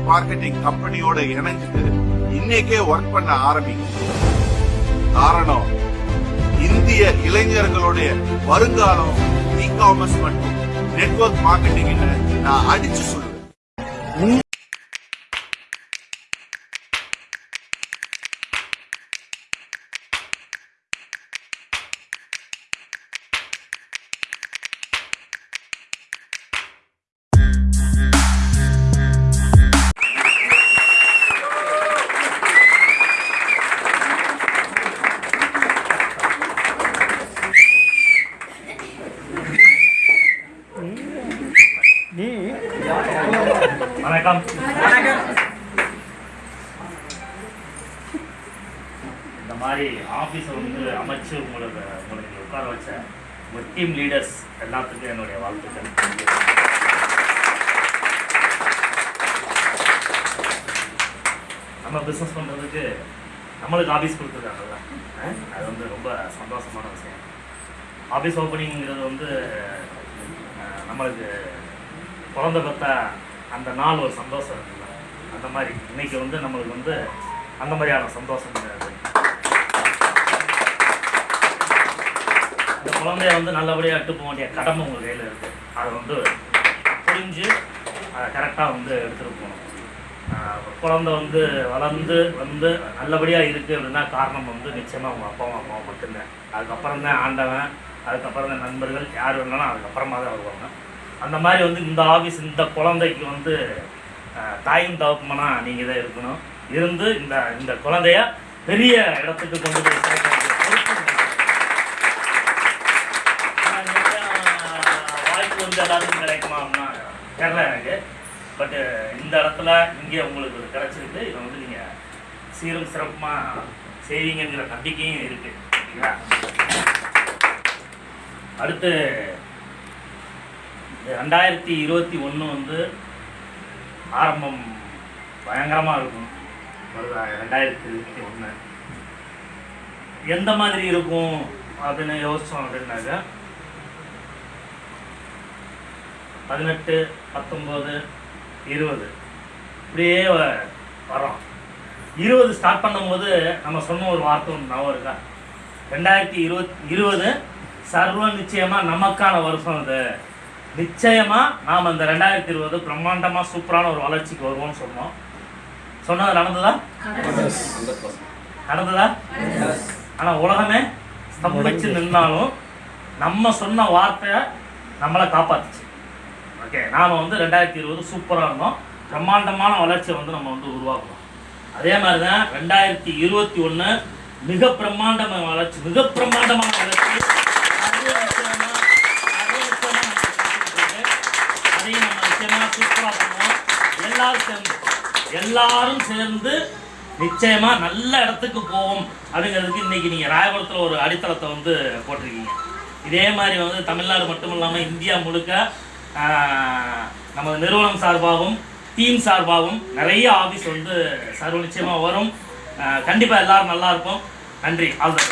Marketing கம்பெனியோட இணைஞ்சு இன்னைக்கே ஒர்க் பண்ண ஆரம்பிக்கும். காரணம் இந்திய இளைஞர்களுடைய வருங்காலம் இ காமர்ஸ் மற்றும் நெட்வொர்க் மார்க்கெட்டிங் நான் அடிச்சு சொல்லுவேன் வணக்கம். இந்த மாதிரி ஆஃபீஸை வந்து அமைச்சு உங்களுக்கு உங்களுக்கு உட்கார வச்ச உங்கள் டீம் லீடர்ஸ் எல்லாத்துக்கும் என்னுடைய வாழ்த்துக்கள். நம்ம பிஸ்னஸ் பண்ணுறதுக்கு நம்மளுக்கு ஆஃபீஸ் கொடுத்துருக்காங்கல்ல. அது வந்து ரொம்ப சந்தோஷமான விஷயம். ஆஃபீஸ் ஓப்பனிங்கிறது வந்து நம்மளுக்கு குழந்த பெற்ற அந்த நாள் ஒரு சந்தோஷம் இருக்குல்ல? அந்த மாதிரி. இன்னைக்கு வந்து நம்மளுக்கு வந்து அந்த மாதிரியான சந்தோஷம் கிடையாது. அந்த குழந்தைய வந்து நல்லபடியாக எட்டு போக வேண்டிய கடமை உங்கள் கையில் இருக்குது அதை வந்து புரிஞ்சு அதை கரெக்டாக வந்து எடுத்துகிட்டு போகணும். குழந்தை வந்து வளர்ந்து வந்து நல்லபடியாக இருக்குது அப்படின்னா காரணம் வந்து நிச்சயமாக உங்கள் அப்பாவும் அம்மாவும் மட்டும்தான். அதுக்கப்புறம் தான் ஆண்டவன் அதுக்கப்புறம் தான் நண்பர்கள் யார் வேணாலும் அதுக்கப்புறமா தான் வருவாங்க. அந்த மாதிரி வந்து இந்த ஆஃபீஸ் இந்த குழந்தைக்கு வந்து தாயும் தவப்புமனா நீங்கள் தான் இருக்கணும். இருந்து இந்த இந்த குழந்தைய பெரிய இடத்துக்கு கொண்டு போய் சேர்க்க வாய்ப்பு வந்து எல்லாருக்கும் கிடைக்குமா அப்படின்னா தெரியல எனக்கு. பட்டு இந்த இடத்துல இங்கே உங்களுக்கு இது இதை வந்து நீங்கள் சீரும் சிறப்புமாக செய்வீங்கங்கிற நம்பிக்கையும் இருக்குது அடுத்து ரெண்டாயிரத்தி இருபத்தி ஒன்று வந்து ஆரம்பம் பயங்கரமாக இருக்கும். ரெண்டாயிரத்தி இருபத்தி ஒன்று எந்த மாதிரி இருக்கும் அப்படின்னு யோசிச்சோம் அப்படின்னாக்க பதினெட்டு பத்தொம்போது இருபது. இப்படியே வ- வரோம் இருபது ஸ்டார்ட் பண்ணும்போது நம்ம சொன்ன ஒரு வார்த்தை ஒன்று ஞாபகம் இருக்கா? ரெண்டாயிரத்தி இருபத் இருபது சர்வ நிச்சயமாக நமக்கான வருஷம் அது. நிச்சயமாக நாம் இந்த ரெண்டாயிரத்தி இருபது பிரம்மாண்டமாக சூப்பரான ஒரு வளர்ச்சிக்கு வருவோம்னு சொன்னோம். சொன்னது நடந்ததா? நடந்ததா? ஆனால் உலகமே ஸ்தம்பிச்சு நின்னாலும் நம்ம சொன்ன வார்த்தை நம்மளை காப்பாத்துச்சு. ஓகே நாம் வந்து ரெண்டாயிரத்தி இருபது சூப்பராக இருந்தோம். பிரம்மாண்டமான வளர்ச்சியை வந்து நம்ம வந்து உருவாக்கணும் அதே மாதிரி தான் ரெண்டாயிரத்தி இருபத்தி ஒன்று மிக பிரம்மாண்டமான வளர்ச்சி மிக பிரம்மாண்டமான வளர்ச்சி அது நிச்சயமா அது நிச்சயமா நம்ம செஞ்சுட்டு இருக்கு. அதையும் நம்ம நிச்சயமா சூப்பராக பண்ணுவோம் எல்லாரும் சேர்ந்து எல்லாரும் சேர்ந்து நிச்சயமா நல்ல இடத்துக்கு போவோம். அப்படிங்கிறதுக்கு இன்னைக்கு நீங்க ராயபுரத்துல ஒரு அடித்தளத்தை வந்து போட்டிருக்கீங்க. இதே மாதிரி வந்து தமிழ்நாடு மட்டும் இல்லாமல் இந்தியா முழுக்க நமது நிறுவனம் சார்பாகவும் டீம் சார்பாகவும் நிறைய ஆஃபீஸ் வந்து சர்வ நிச்சயமாக வரும். கண்டிப்பாக எல்லாரும் நல்லா இருப்போம். நன்றி. All the